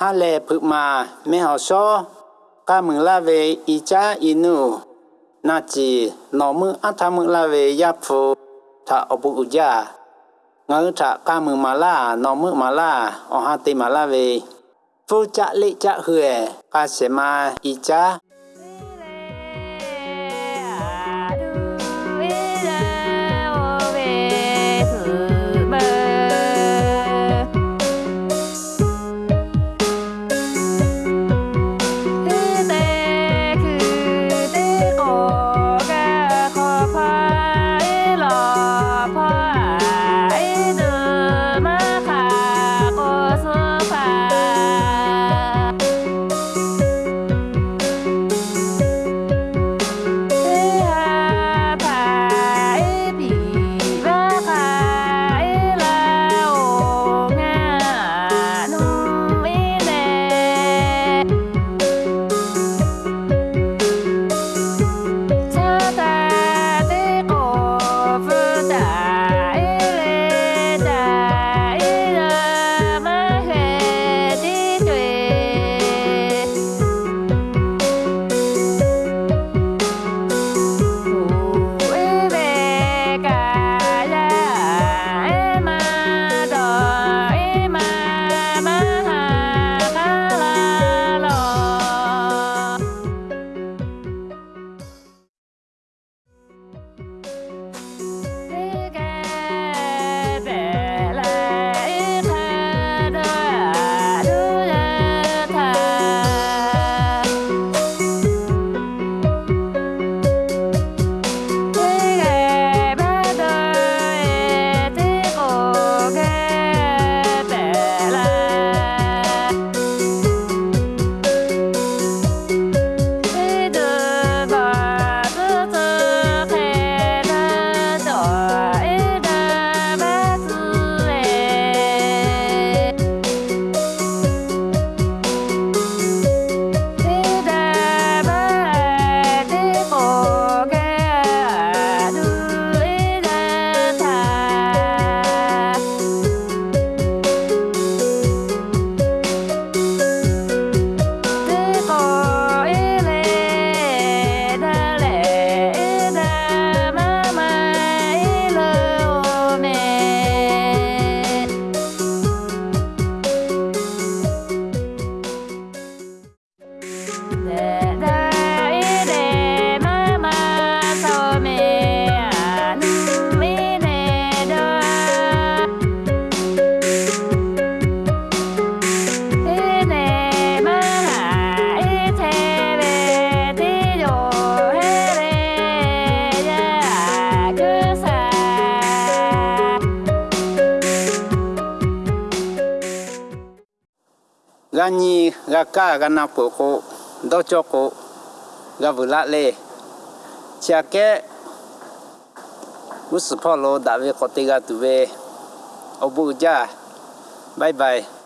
ha lệ phụ mà, mẹ họ so. Ca mừng la về, y cha inu na chỉ, nó mư ăn tham mừng la về ya phụ. Thà ở bụng gia ngỡ thà ca mừng mà la, nó mư mà la ở hà tì mà la về. Phụ cha lệ cha huệ ca sẽ mà y cha. Ga nhi ga ka ga na po ko do cho ko ga vu la le cha ke us pho lo da ve ko chake uspolo dave, kotiga tuve obuja. Bye bye.